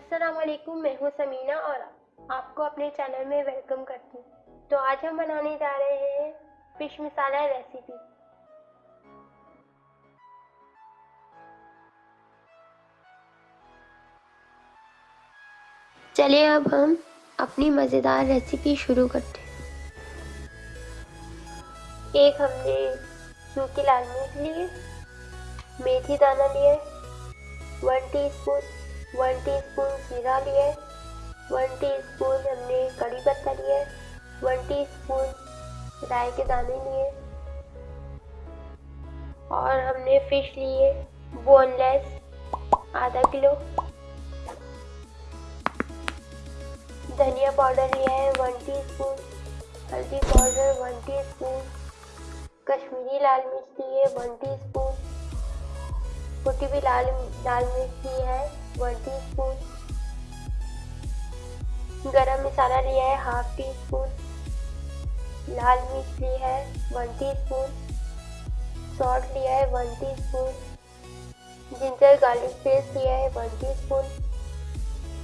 असलकुम मैं हूँ समीना और आपको अपने चैनल में वेलकम करती हूँ। तो आज हम बनाने जा रहे हैं फ़िश मसाला रेसिपी चलिए अब हम अपनी मज़ेदार रेसिपी शुरू करते हैं। एक हमने सूखी लाल मिर्च लिए मेथी दाना लिए वन टीस्पून वन टीस्पून जीरा लिए वन टीस्पून हमने कड़ी पत्ता लिया वन टीस्पून राई के दाने लिए और हमने फ़िश लिए बोनलेस आधा किलो धनिया पाउडर लिया है वन टीस्पून हल्दी पाउडर वन टीस्पून कश्मीरी लाल मिर्च लिए वन टीस्पून कुटी भी लाल लाल मिर्च ली है वन टी स्पून। गरम मसाला लिया है, हाफ़ टी स्पून। लाल मिर्च ली है, वन टी स्पून। सॉल्ट लिया है, one teaspoon. Ginger garlic paste लिया है, one teaspoon.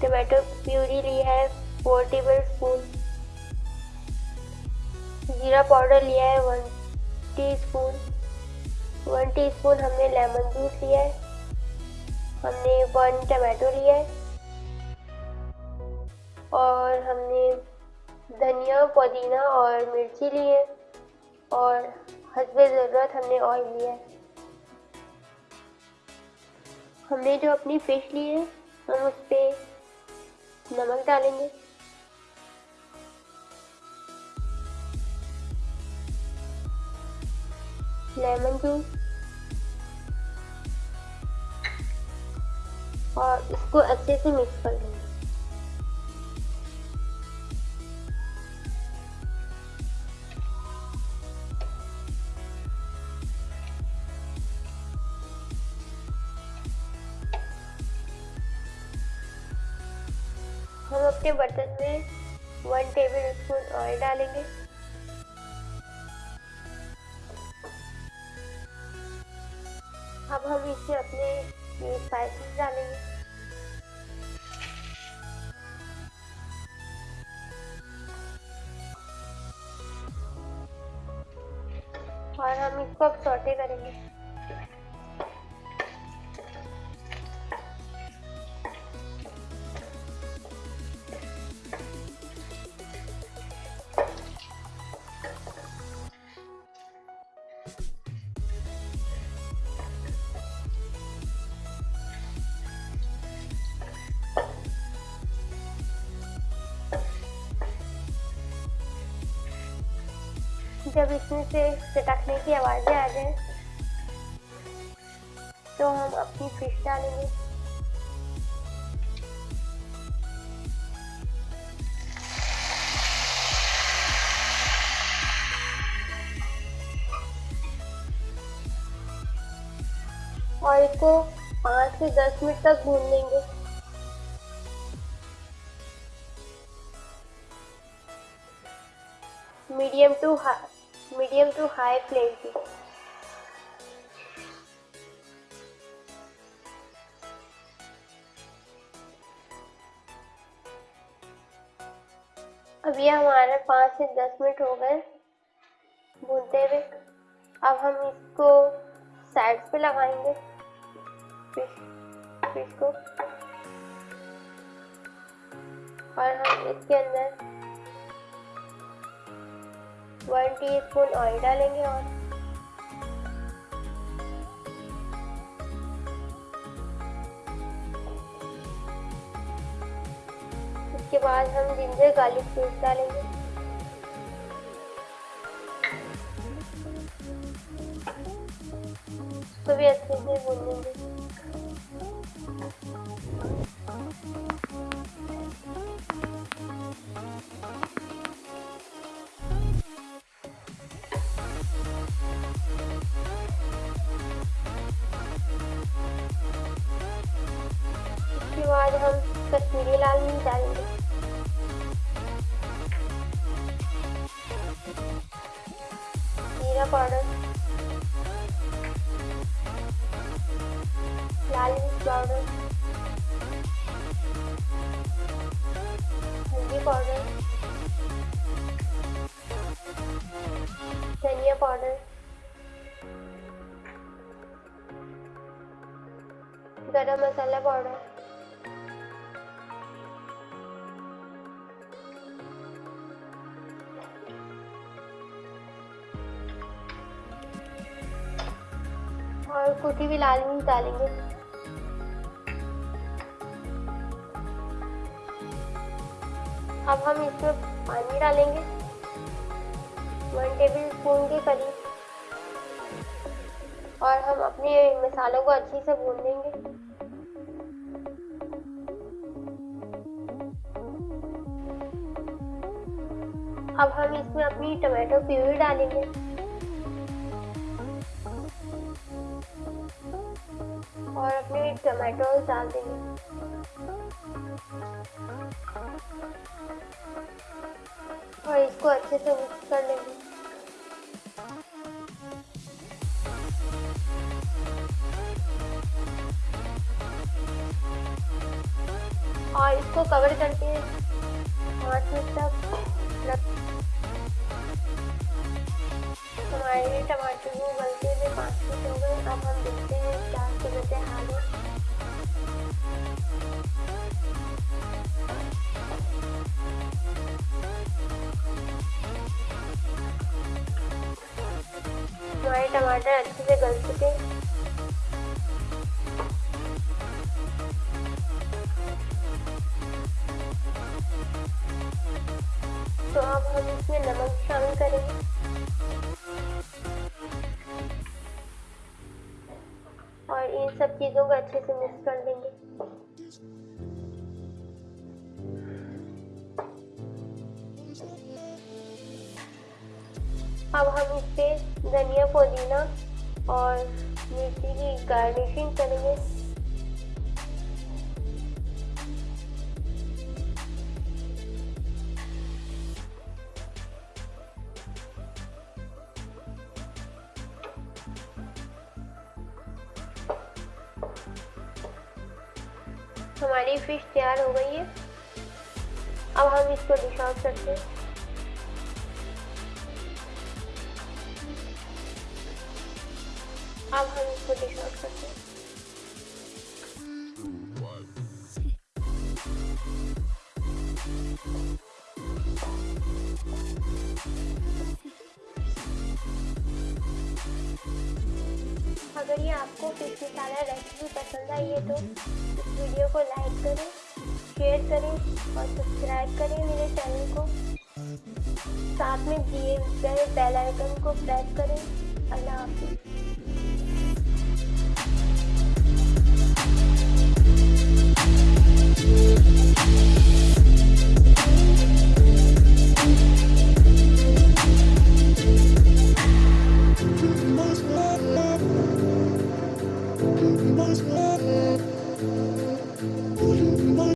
Tomato puree ली है, फोर टेबल स्पून। जीरा पाउडर लिया है, one teaspoon. One teaspoon हमने लेमन जूस लिया है। हमने वन टमाटो लिया है। और हमने धनिया, पुदीना और मिर्ची ली है। और हसब ज़रूरत हमने ऑयल लिया है। हमने जो अपनी फ़िश ली है, हम उस पर नमक डालेंगे। लेमन जूस और इसको अच्छे से मिक्स कर लेंगे। हम अपने बर्तन में वन टेबल स्पून ऑयल डालेंगे। अब हम इसे अपने स्पाइसेस डालेंगे। जब इसमें से चटकने की आवाज़ें आ जाए। तो हम अपनी फ़िश डालेंगे। और इसको पाँच से दस मिनट तक भून लेंगे। Medium to high. Medium to high flame अब ये हमारे पाँच से दस मिनट हो गए। भूनते हुए। अब हम इसको साइड पे लगाएँगे। फ़िश फ़िश को और हम इसके अंदर वन टीस्पून ऑयल डालेंगे और। उसके बाद हम जिंजर गार्लिक पेस्ट डालेंगे। उसको भी अच्छे से भून लेंगे। जीरा पाउडर? लाल मिर्च पाउडर। हल्दी पाउडर। धनिया पाउडर। गरम मसाला पाउडर। और कुटी भी लाल मिर्च डालेंगे अब हम इसमें पानी डालेंगे। वन टेबल स्पून के करीब। और हम अपने मसालों को अच्छे से भून देंगे अब हम इसमें अपनी टमाटो प्यूरी डालेंगे। और अपने टमाटो डाल देंगे। और इसको अच्छे से मिक्स कर लेंगे। और इसको कवर करके पाँच मिनट तक हमारे टमाटर को गलते हुए पाँच मिनट हो गए अब हम देखते हैं क्या सूरत हाल है हमारे टमाटर अच्छे से गल चुके तो अब हम इसमें नमक शामिल करेंगे। और इन सब चीज़ों को अच्छे से मिक्स कर देंगे अब हम इस पे धनिया पुदीना और मिर्ची की गार्निशिंग करेंगे। हमारी फ़िश तैयार हो गई है। अब हम इसको डिश करते हैं। अब हम इसको डिश करते हैं। अगर ये आपको फ़िश मसाला रेसिपी पसंद आई है तो इस वीडियो को लाइक करें शेयर करें और सब्सक्राइब करें मेरे चैनल को। साथ में दिए गए बेल आइकन को प्रेस करें। अल्लाह हाफिज़।